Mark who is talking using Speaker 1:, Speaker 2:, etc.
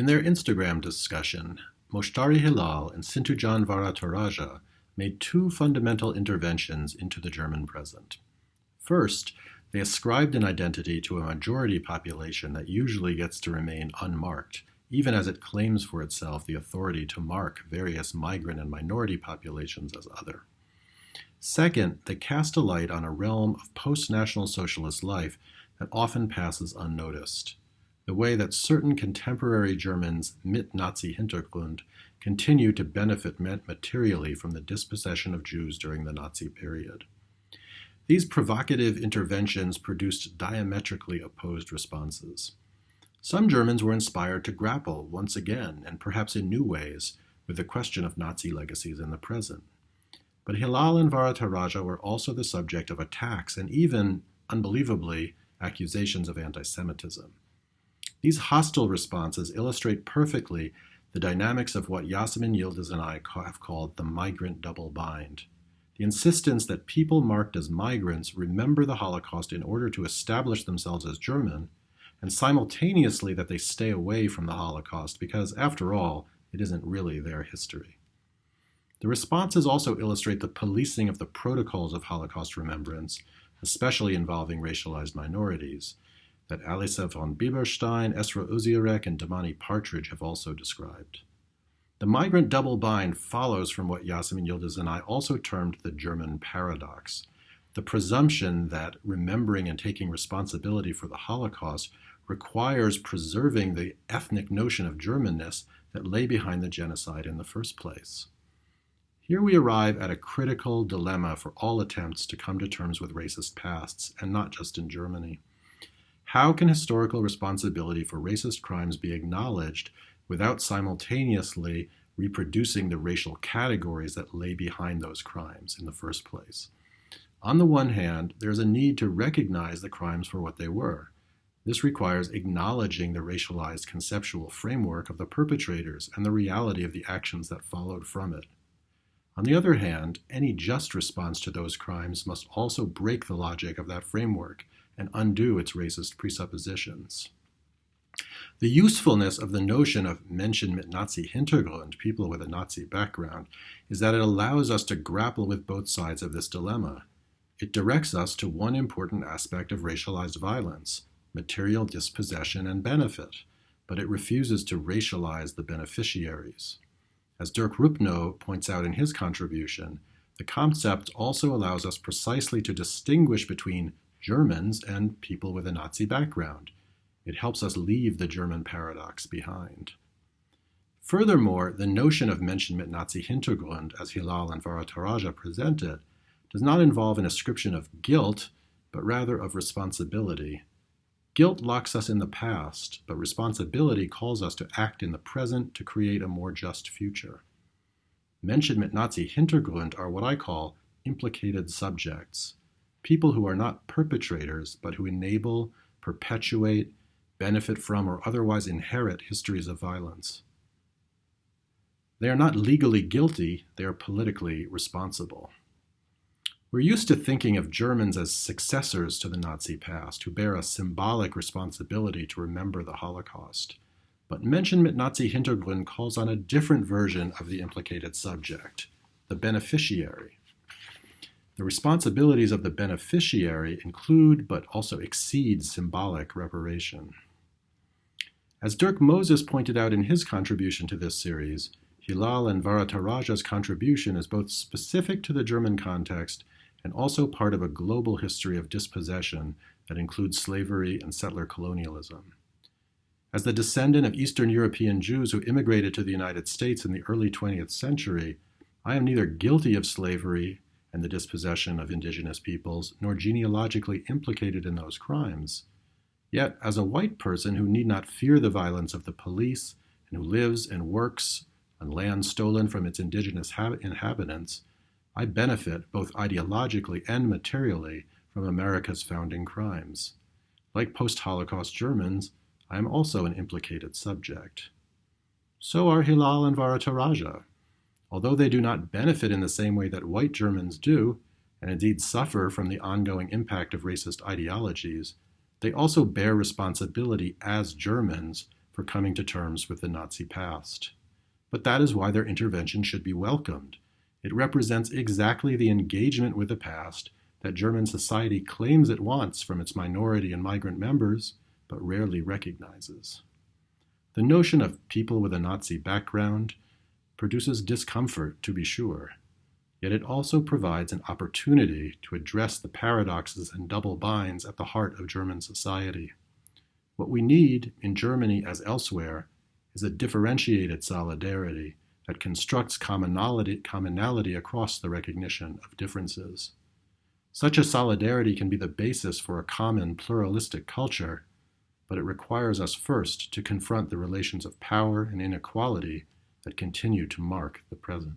Speaker 1: In their Instagram discussion, Moshtari Hilal and Sinthujan Varatharajah made two fundamental interventions into the German present. First, they ascribed an identity to a majority population that usually gets to remain unmarked, even as it claims for itself the authority to mark various migrant and minority populations as other. Second, they cast a light on a realm of post National Socialist life that often passes unnoticed. The way that certain contemporary Germans mit Nazi Hintergrund continue to benefit materially from the dispossession of Jews during the Nazi period. These provocative interventions produced diametrically opposed responses. Some Germans were inspired to grapple once again, and perhaps in new ways, with the question of Nazi legacies in the present. But Hilal and Varatharajah were also the subject of attacks and even, unbelievably, accusations of anti Semitism. These hostile responses illustrate perfectly the dynamics of what Yasemin Yildiz and I have called the migrant double bind. The insistence that people marked as migrants remember the Holocaust in order to establish themselves as German, and simultaneously that they stay away from the Holocaust because, after all, it isn't really their history. The responses also illustrate the policing of the protocols of Holocaust remembrance, especially involving racialized minorities, that Alisa von Bieberstein, Esra Özyürek, and Damani Partridge have also described. The migrant double bind follows from what Yasemin Yildiz and I also termed the German paradox, the presumption that remembering and taking responsibility for the Holocaust requires preserving the ethnic notion of Germanness that lay behind the genocide in the first place. Here we arrive at a critical dilemma for all attempts to come to terms with racist pasts, and not just in Germany. How can historical responsibility for racist crimes be acknowledged without simultaneously reproducing the racial categories that lay behind those crimes in the first place? On the one hand, there's a need to recognize the crimes for what they were. This requires acknowledging the racialized conceptual framework of the perpetrators and the reality of the actions that followed from it. On the other hand, any just response to those crimes must also break the logic of that framework and undo its racist presuppositions. The usefulness of the notion of Menschen mit Nazi Hintergrund, people with a Nazi background, is that it allows us to grapple with both sides of this dilemma. It directs us to one important aspect of racialized violence, material dispossession and benefit, but it refuses to racialize the beneficiaries. As Dirk Rupnow points out in his contribution, the concept also allows us precisely to distinguish between Germans and people with a Nazi background. It helps us leave the German paradox behind. Furthermore, the notion of Menschen mit Nazi Hintergrund, as Hilal and Varatharajah present it, does not involve an ascription of guilt, but rather of responsibility. Guilt locks us in the past, but responsibility calls us to act in the present to create a more just future. Menschen mit Nazi Hintergrund are what I call implicated subjects people who are not perpetrators, but who enable, perpetuate, benefit from, or otherwise inherit histories of violence. They are not legally guilty, they are politically responsible. We're used to thinking of Germans as successors to the Nazi past, who bear a symbolic responsibility to remember the Holocaust. But Menschen mit Nazi Hintergrund calls on a different version of the implicated subject, the beneficiary. The responsibilities of the beneficiary include but also exceed symbolic reparation. As Dirk Moses pointed out in his contribution to this series, Hilal and Varatharajah's contribution is both specific to the German context and also part of a global history of dispossession that includes slavery and settler colonialism. As the descendant of Eastern European Jews who immigrated to the United States in the early 20th century, I am neither guilty of slavery and the dispossession of indigenous peoples, nor genealogically implicated in those crimes. Yet, as a white person who need not fear the violence of the police and who lives and works on land stolen from its indigenous inhabitants, I benefit both ideologically and materially from America's founding crimes. Like post Holocaust Germans, I am also an implicated subject. So are Hilal and Varatharajah. Although they do not benefit in the same way that white Germans do, and indeed suffer from the ongoing impact of racist ideologies, they also bear responsibility as Germans for coming to terms with the Nazi past. But that is why their intervention should be welcomed. It represents exactly the engagement with the past that German society claims it wants from its minority and migrant members, but rarely recognizes. The notion of people with a Nazi background produces discomfort, to be sure, yet it also provides an opportunity to address the paradoxes and double binds at the heart of German society. What we need, in Germany as elsewhere, is a differentiated solidarity that constructs commonality, commonality across the recognition of differences. Such a solidarity can be the basis for a common pluralistic culture but it requires us first to confront the relations of power and inequality that continue to mark the present.